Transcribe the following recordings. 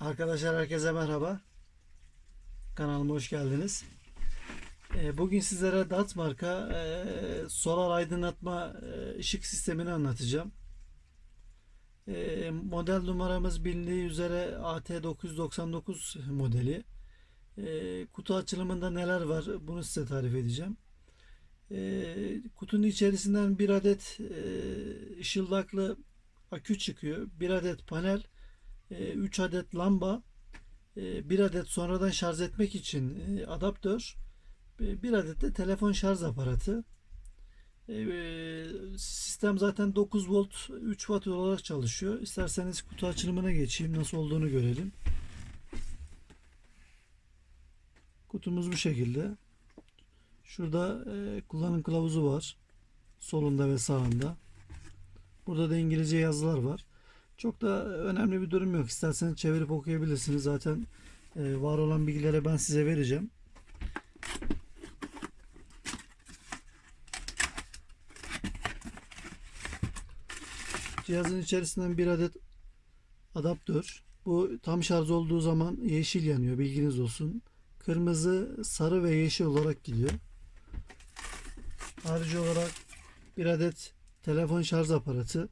Arkadaşlar herkese merhaba. Kanalıma hoş geldiniz. Ee, Bugün sizlere DAT marka e, solar aydınlatma e, ışık sistemini anlatacağım. E, Model numaramız bilindiği üzere AT999 modeli. Kutu açılımında neler var bunu size tarif edeceğim. Kutunun içerisinden bir adet ışıldaklı akü çıkıyor. Bir adet panel 3 adet lamba, 1 adet sonradan şarj etmek için e, adaptör, 1 adet de telefon şarj aparatı. E, Sistem zaten 9 volt 3 watt olarak çalışıyor. İsterseniz kutu açılımına geçeyim. Nasıl olduğunu görelim. Kutumuz bu şekilde. Şurada e, kullanım kılavuzu var. Solunda ve sağında. Burada da İngilizce yazılar var. Çok da önemli bir durum yok. İsterseniz çevirip okuyabilirsiniz. Zaten e, var olan bilgileri ben size vereceğim. Cihazın içerisinden bir adet adaptör. Bu tam şarj olduğu zaman yeşil yanıyor. Bilginiz olsun. Kırmızı, sarı ve yeşil olarak gidiyor. Harici olarak bir adet telefon şarj aparatı.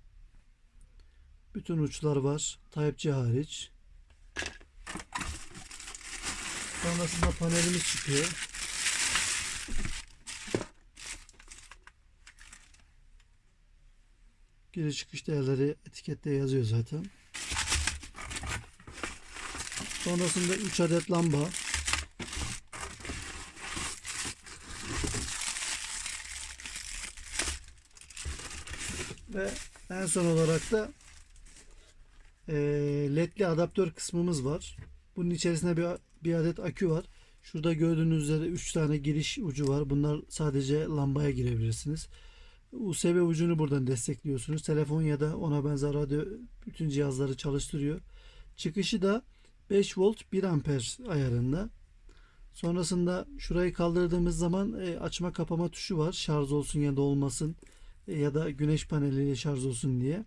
Bütün uçlar var. Type-C hariç. Sonrasında panelimiz çıkıyor. Giriş çıkış değerleri etikette yazıyor zaten. Sonrasında 3 adet lamba. Ve en son olarak da e, ledli adaptör kısmımız var. Bunun içerisinde bir, bir adet akü var. Şurada gördüğünüz üzere 3 tane giriş ucu var. Bunlar sadece lambaya girebilirsiniz. USB ucunu buradan destekliyorsunuz. Telefon ya da ona benzer radyo bütün cihazları çalıştırıyor. Çıkışı da 5 volt 1 amper ayarında. Sonrasında şurayı kaldırdığımız zaman e, açma kapama tuşu var. Şarj olsun ya da olmasın e, ya da güneş paneliyle şarj olsun diye.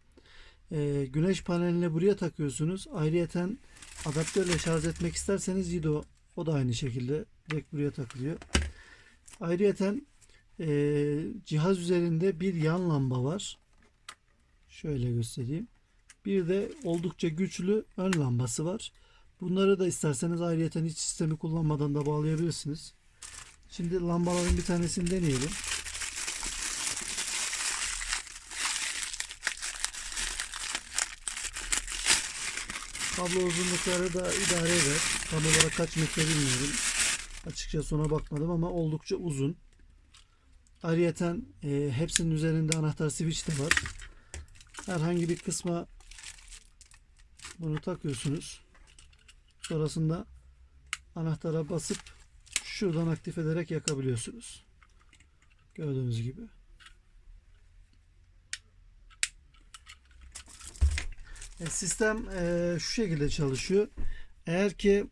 E, güneş panelini buraya takıyorsunuz. Ayrıyeten adaptörle şarj etmek isterseniz Yido o da aynı şekilde direkt buraya takılıyor. Ayrıyeten e, cihaz üzerinde bir yan lamba var. Şöyle göstereyim. Bir de oldukça güçlü ön lambası var. Bunları da isterseniz ayrıyeten hiç sistemi kullanmadan da bağlayabilirsiniz. Şimdi lambaların bir tanesini deneyelim. Kablo uzunlukları da idare eder. Tam olarak kaç metre bilmiyorum. Açıkçası ona bakmadım ama oldukça uzun. Ayrıyeten e, hepsinin üzerinde anahtar switch de var. Herhangi bir kısma bunu takıyorsunuz. Sonrasında anahtara basıp şuradan aktif ederek yakabiliyorsunuz. Gördüğünüz gibi. Sistem e, şu şekilde çalışıyor. Eğer ki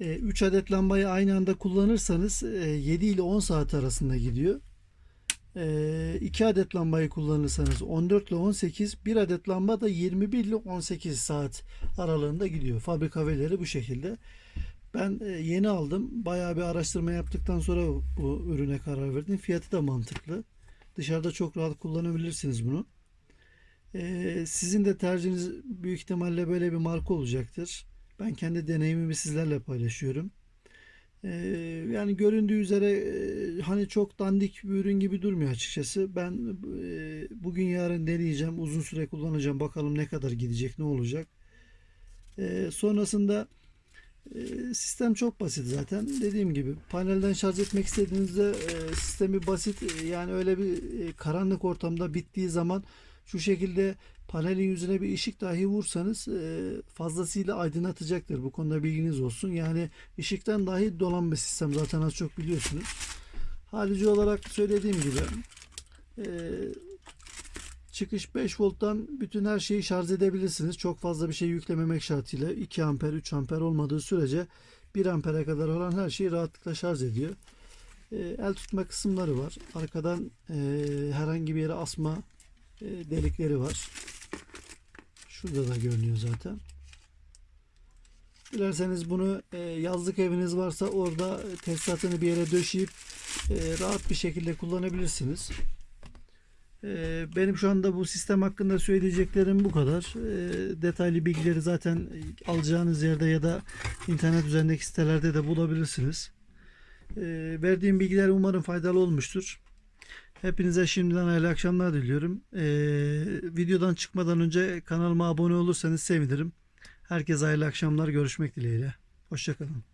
3 adet lambayı aynı anda kullanırsanız e, 7 ile 10 saat arasında gidiyor. 2 adet lambayı kullanırsanız 14 ile 18, 1 adet lamba da 21 ile 18 saat aralığında gidiyor. Fabrika verileri bu şekilde. Ben e, yeni aldım. Bayağı bir araştırma yaptıktan sonra bu ürüne karar verdim. Fiyatı da mantıklı. Dışarıda çok rahat kullanabilirsiniz bunu. Ee, sizin de tercihiniz büyük ihtimalle böyle bir marka olacaktır. Ben kendi deneyimimi sizlerle paylaşıyorum. Ee, yani göründüğü üzere e, hani çok dandik bir ürün gibi durmuyor açıkçası. Ben e, bugün yarın deneyeceğim. Uzun süre kullanacağım. Bakalım ne kadar gidecek, ne olacak. Ee, sonrasında e, sistem çok basit zaten. Dediğim gibi panelden şarj etmek istediğinizde e, sistemi basit. E, Yani öyle bir e, karanlık ortamda bittiği zaman şu şekilde panelin yüzüne bir ışık dahi vursanız e, fazlasıyla aydınlatacaktır. Bu konuda bilginiz olsun. Yani ışıktan dahi dolan bir sistem zaten az çok biliyorsunuz. Harici olarak söylediğim gibi e, çıkış 5 volttan bütün her şeyi şarj edebilirsiniz. Çok fazla bir şey yüklememek şartıyla 2 amper 3 amper olmadığı sürece 1 ampere kadar olan her şeyi rahatlıkla şarj ediyor. E, el tutma kısımları var. Arkadan herhangi bir yere asma delikleri var. Şurada da görünüyor zaten. Dilerseniz bunu e, yazlık eviniz varsa orada tesisatını bir yere döşeyip e, rahat bir şekilde kullanabilirsiniz. E, benim şu anda bu sistem hakkında söyleyeceklerim bu kadar. E, detaylı bilgileri zaten alacağınız yerde ya da internet üzerindeki sitelerde de bulabilirsiniz. E, verdiğim bilgiler umarım faydalı olmuştur. Hepinize şimdiden hayırlı akşamlar diliyorum. E, videodan çıkmadan önce kanalıma abone olursanız sevinirim. Herkese hayırlı akşamlar. Görüşmek dileğiyle. Hoşçakalın.